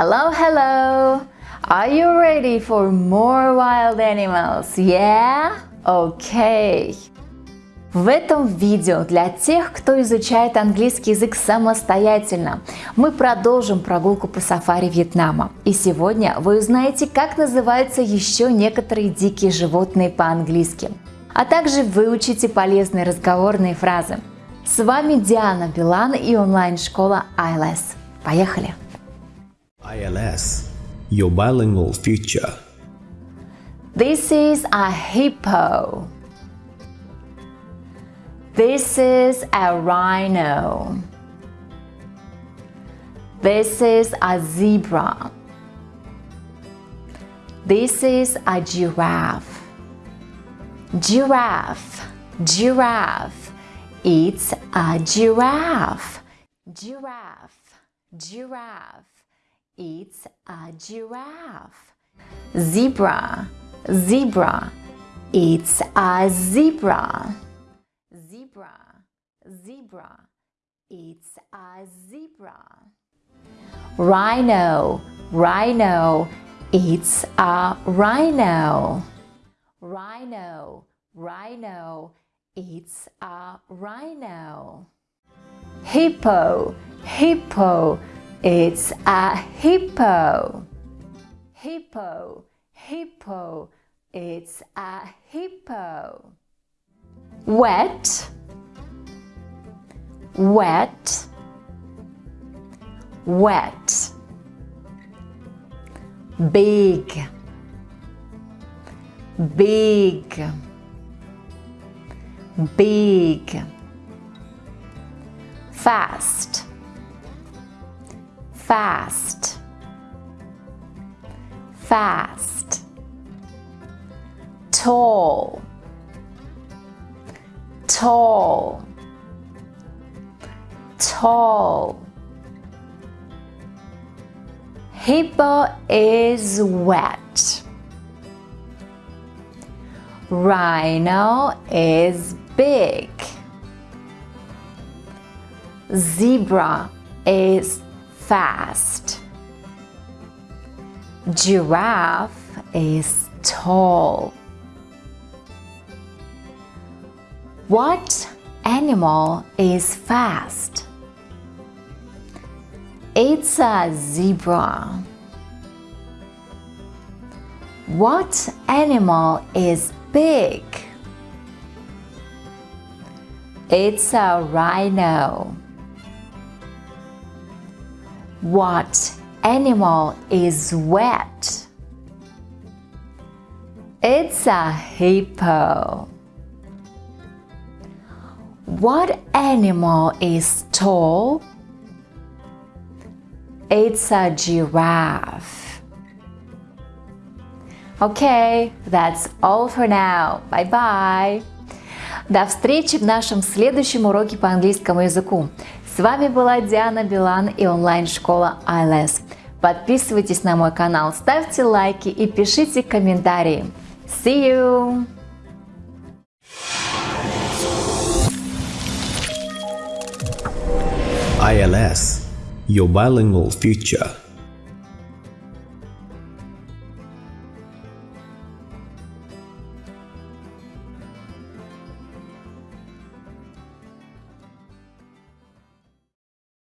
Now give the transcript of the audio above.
Hello, hello! Are you ready for more wild animals? Yeah? Okay. В этом видео для тех, кто изучает английский язык самостоятельно, мы продолжим прогулку по сафари Вьетнама. И сегодня вы узнаете, как называются еще некоторые дикие животные по-английски. А также выучите полезные разговорные фразы. С вами Диана Билан и онлайн-школа ILS. Поехали! ILS – Your Bilingual Future This is a hippo. This is a rhino. This is a zebra. This is a giraffe. Giraffe, giraffe. It's a giraffe. Giraffe, giraffe. It's a giraffe. Zebra, zebra. It's a zebra. Zebra, zebra. It's a zebra. Rhino, rhino. It's a rhino. Rhino, rhino. It's a rhino. Hippo, hippo. It's a hippo. Hippo, hippo. It's a hippo. Wet, wet, wet. Big, big, big. Fast, fast, fast. Tall, tall, tall. Hippo is wet. Rhino is big. Zebra is fast. Giraffe is tall. What animal is fast? It's a zebra. What animal is big? It's a rhino. What animal is wet? It's a hippo. What animal is tall? It's a giraffe. Okay, that's all for now. Bye-bye. До встречи в нашем следующем уроке по английскому языку. С вами была Диана Билан и онлайн-школа ILS. Подписывайтесь на мой канал, ставьте лайки и пишите комментарии. See you! ILS – Your Bilingual Future